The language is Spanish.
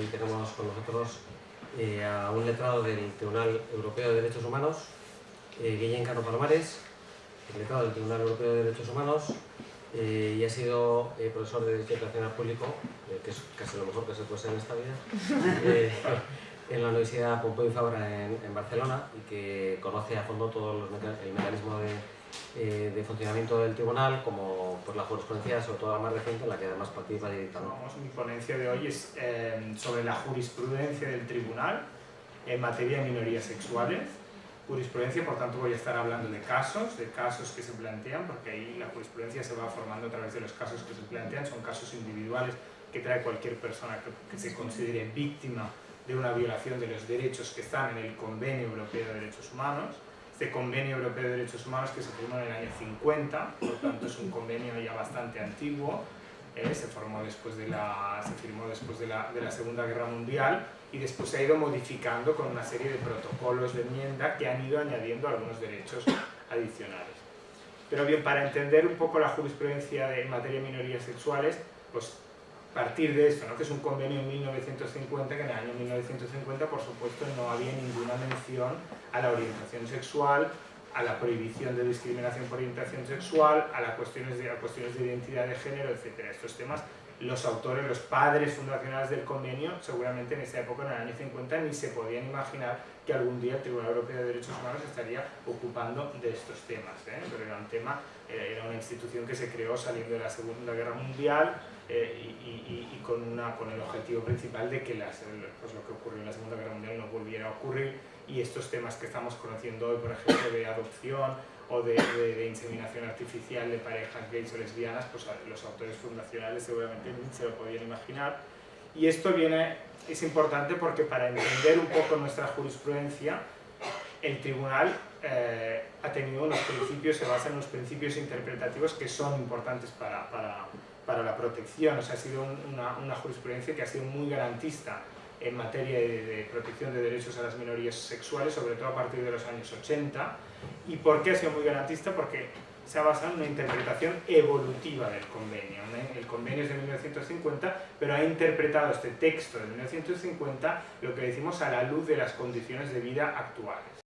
hoy tenemos con nosotros eh, a un letrado del Tribunal Europeo de Derechos Humanos, eh, Guillén Cano Palomares, letrado del Tribunal Europeo de Derechos Humanos, eh, y ha sido eh, profesor de Derecho Internacional Público, eh, que es casi lo mejor que se puede ser en esta vida, eh, en la Universidad Pompeu y Fabra en, en, Barcelona y que conoce a fondo todo los meca el mecanismo de, eh, de, funcionamiento del tribunal, como pues, la jurisprudencia, sobre todo la más reciente, en la que además participa. Vamos, mi ponencia de hoy es eh, sobre la jurisprudencia del tribunal en materia de minorías sexuales. Jurisprudencia, por tanto, voy a estar hablando de casos, de casos que se plantean, porque ahí la jurisprudencia se va formando a través de los casos que se plantean, son casos individuales que trae cualquier persona que, que se considere víctima de una violación de los derechos que están en el Convenio Europeo de Derechos Humanos. Este Convenio Europeo de Derechos Humanos que se firmó en el año 50, por tanto es un convenio ya bastante antiguo, eh, se, formó después de la, se firmó después de la, de la Segunda Guerra Mundial y después se ha ido modificando con una serie de protocolos de enmienda que han ido añadiendo algunos derechos adicionales. Pero bien, para entender un poco la jurisprudencia de, en materia de minorías sexuales, pues partir de esto, ¿no? que es un convenio en 1950, que en el año 1950 por supuesto no había ninguna mención a la orientación sexual, a la prohibición de discriminación por orientación sexual, a las cuestiones de, a cuestiones de identidad de género, etc. Estos temas los autores, los padres fundacionales del convenio, seguramente en esa época, en el año 50, ni se podían imaginar que algún día el Tribunal Europeo de Derechos Humanos estaría ocupando de estos temas. ¿eh? Pero era un tema, eh, era una institución que se creó saliendo de la Segunda Guerra Mundial eh, y, y, y, con, una, con el objetivo principal de que las, pues lo que ocurrió en la Segunda Guerra Mundial no volviera a ocurrir y estos temas que estamos conociendo hoy, por ejemplo, de adopción o de, de, de, inseminación artificial de parejas gays o lesbianas, pues los autores fundacionales seguramente ni se lo podían imaginar. Y esto viene, es importante porque para entender un poco nuestra jurisprudencia, el tribunal eh, ha tenido unos principios, se basa en unos principios interpretativos que son importantes para, para, para la protección. O sea, ha sido una, una jurisprudencia que ha sido muy garantista en materia de, protección de derechos a las minorías sexuales, sobre todo a partir de los años 80. ¿Y por qué ha sido muy garantista? Porque se ha basado en una interpretación evolutiva del convenio. El convenio es de 1950, pero ha interpretado este texto de 1950, lo que decimos, a la luz de las condiciones de vida actuales.